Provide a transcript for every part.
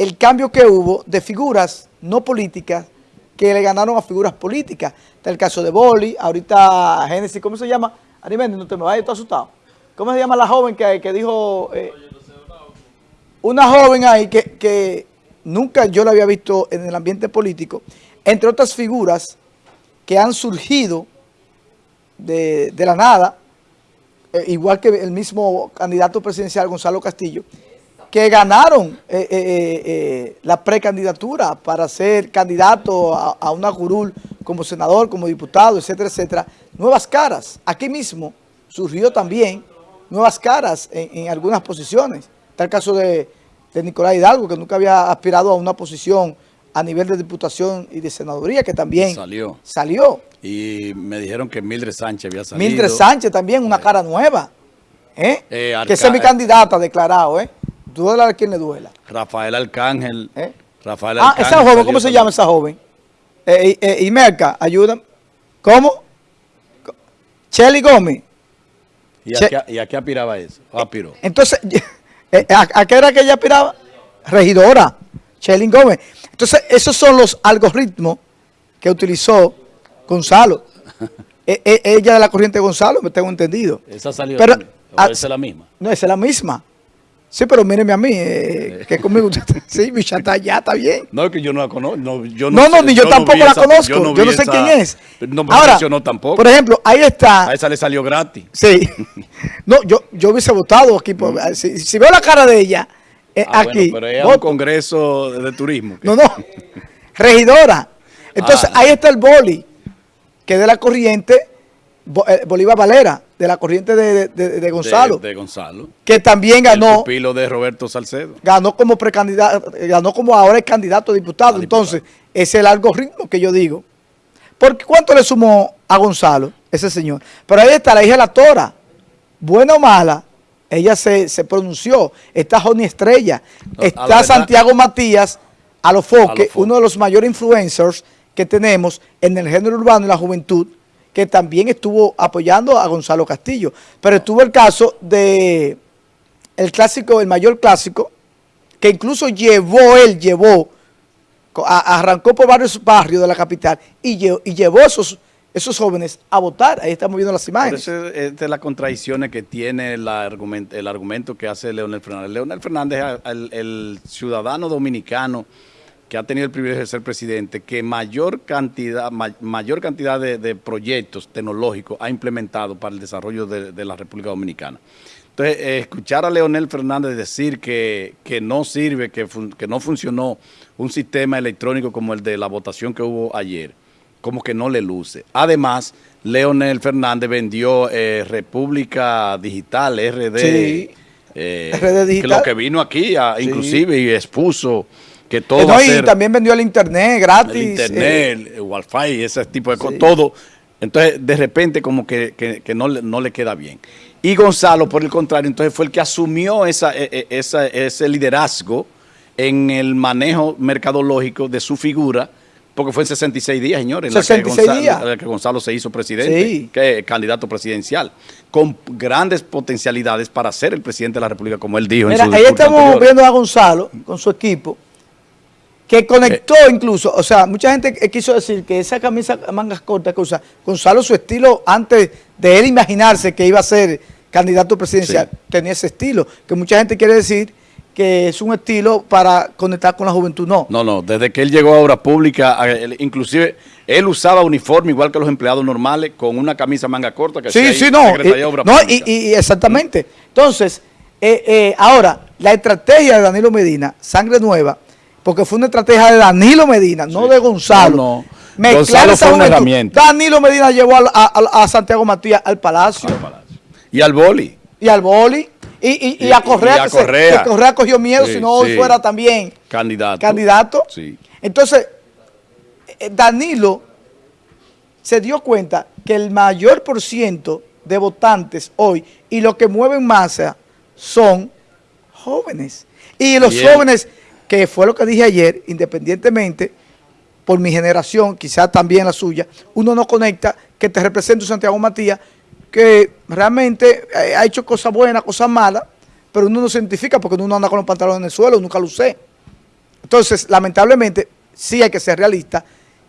el cambio que hubo de figuras no políticas que le ganaron a figuras políticas. Está el caso de Boli, ahorita Génesis, ¿cómo se llama? Arimendi, no te me vayas, estoy asustado. ¿Cómo se llama la joven que, que dijo... Eh, una joven ahí que, que nunca yo la había visto en el ambiente político, entre otras figuras que han surgido de, la nada, eh, igual que el mismo candidato presidencial Gonzalo Castillo, que ganaron eh, eh, la precandidatura para ser candidato a, una curul como senador, como diputado, etcétera, etcétera. Nuevas caras. Aquí mismo surgió también nuevas caras en, algunas posiciones. Está el caso de, de Nicolás Hidalgo, que nunca había aspirado a una posición a nivel de diputación y de senaduría, que también salió. salió. Y me dijeron que Mildred Sánchez había salido. Mildred Sánchez también, una cara nueva. ¿eh? eh que es mi candidata declarado, ¿eh? Duela a quien le duela. Rafael Arcángel. ¿Eh? Rafael ah, esa joven, ¿cómo se llama esa joven? Eh, eh, y Merca, ayúdame. ¿Cómo? Chelly Gómez. ¿Y a, qué, aspiraba eso? aspiró? Entonces, ¿a, qué era que ella aspiraba? Regidora, Chelly Gómez. Entonces, esos son los algoritmos que utilizó Gonzalo. E, e, ella de la corriente de Gonzalo, me tengo entendido. ¿Esa salió pero, ¿O esa es la misma? No, esa es la misma. Sí, pero míreme a mí, eh, que conmigo usted, sí, mi chata ya está bien. No, es que yo no la conozco. No, yo no, no, ni yo, tampoco la conozco. Yo no, sé quién es. No me Ahora, tampoco. Por ejemplo, ahí está. A esa le salió gratis. Sí. no, yo, yo hubiese votado aquí. si, veo la cara de ella, eh, ah, aquí. pero es un congreso de turismo. No, no. Regidora. Entonces, ah. ahí está el boli, que es de la corriente eh, Bolívar Valera, de la corriente de, Gonzalo. De, Gonzalo. Que también ganó. El de Roberto Salcedo. Ganó como precandidato, ganó como ahora es candidato a diputado. Entonces, es el algoritmo que yo digo. Porque ¿cuánto le sumó a Gonzalo, ese señor? Pero ahí está la hija de la Tora. Buena o mala, ella se, pronunció. Está Joni Estrella. está Santiago Matías a los foques, uno de los mayores influencers que tenemos en el género urbano y la juventud que también estuvo apoyando a Gonzalo Castillo. Pero estuvo el caso de el clásico, el mayor clásico, que incluso llevó, él llevó, arrancó por varios barrios de la capital y llevó, y llevó esos, esos jóvenes a votar. Ahí estamos viendo las imágenes. Por eso es de las contradicciones que tiene el argumento, el argumento que hace Leonel Fernández. Leonel Fernández, el ciudadano dominicano, que ha tenido el privilegio de ser presidente, que mayor cantidad, mayor cantidad de, proyectos tecnológicos ha implementado para el desarrollo de, la República Dominicana. Entonces, eh, escuchar a Leonel Fernández decir que, no sirve, que, que no funcionó un sistema electrónico como el de la votación que hubo ayer, como que no le luce. Además, Leonel Fernández vendió eh, República Digital, RD, eh, RD Digital. que lo que vino aquí, inclusive, y expuso que todo y también vendió el internet gratis. El internet, el wifi, ese tipo de cosas, todo. Entonces, de repente, como que, no, no, le queda bien. Y Gonzalo, por el contrario, entonces fue el que asumió esa, e, e, esa, ese liderazgo en el manejo mercadológico de su figura, porque fue en 66 días, señores, 66 en la días. que Gonzalo se hizo presidente, que, candidato presidencial, con grandes potencialidades para ser el presidente de la República, como él dijo en su ahí estamos viendo a Gonzalo con su equipo, que conectó eh. incluso, o sea, mucha gente quiso decir que esa camisa mangas cortas que usa Gonzalo, su estilo, antes de él imaginarse que iba a ser candidato presidencial, tenía ese estilo, que mucha gente quiere decir que es un estilo para conectar con la juventud, no. No, no, desde que él llegó a obra pública, inclusive él usaba uniforme igual que los empleados normales, con una camisa manga corta que sí, sí, no, no y, exactamente. Entonces, eh, eh, ahora, la estrategia de Danilo Medina, Sangre Nueva, porque fue una estrategia de Danilo Medina, no de Gonzalo. No, Gonzalo fue una herramienta. Danilo Medina llevó a, Santiago Matías al palacio. Y al boli. Y al boli. Y, a Correa, que, Correa. cogió miedo, si no hoy fuera también candidato. candidato. Entonces, eh, Danilo se dio cuenta que el mayor por ciento de votantes hoy y lo que mueven masa son jóvenes. Y los jóvenes que fue lo que dije ayer, independientemente, por mi generación, quizás también la suya, uno no conecta que te represente Santiago Matías, que realmente eh, ha hecho cosas buenas, cosas malas, pero uno no se identifica porque uno anda con los pantalones en el suelo, nunca lo sé. Entonces, lamentablemente, sí hay que ser realista,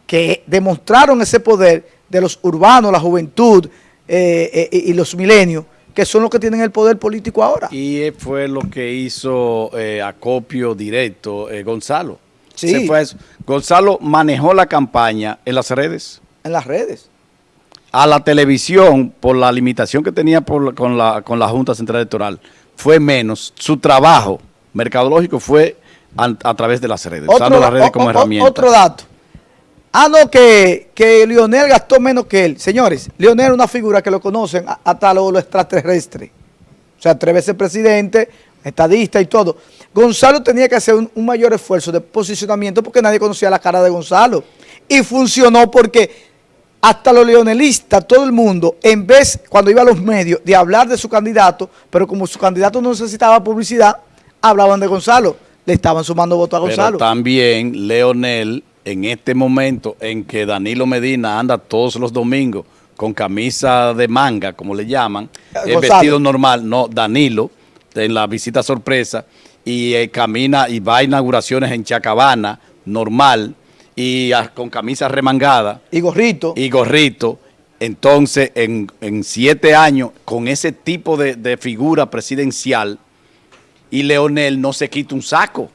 que demostraron ese poder de los urbanos, la juventud eh, eh, y los milenios, que son los que tienen el poder político ahora. Y fue lo que hizo eh, acopio directo eh, Gonzalo. Sí. Se fue a eso. Gonzalo manejó la campaña en las redes. En las redes. A la televisión, por la limitación que tenía por con, la, con la Junta Central Electoral, fue menos. Su trabajo mercadológico fue a, a través de las redes, usando las redes o- como o- herramienta. Otro dato. Ah, no, que, que Lionel gastó menos que él. Señores, Lionel es una figura que lo conocen a- hasta lo, lo extraterrestre. O sea, tres veces presidente, estadista y todo. Gonzalo tenía que hacer un, un mayor esfuerzo de posicionamiento porque nadie conocía la cara de Gonzalo. Y funcionó porque hasta los leonelistas, todo el mundo, en vez, cuando iba a los medios, de hablar de su candidato, pero como su candidato no necesitaba publicidad, hablaban de Gonzalo. Le estaban sumando votos a Pero Gonzalo. también Leonel, en este momento en que Danilo Medina anda todos los domingos con camisa de manga, como le llaman, Eh, el vestido normal, no, Danilo, en la visita sorpresa, y eh, camina y va a inauguraciones en Chacabana, normal, y ah, con camisa remangada Y gorrito. y gorrito. Entonces, en, en siete años, con ese tipo de, de figura presidencial, y Leonel no se quita un saco.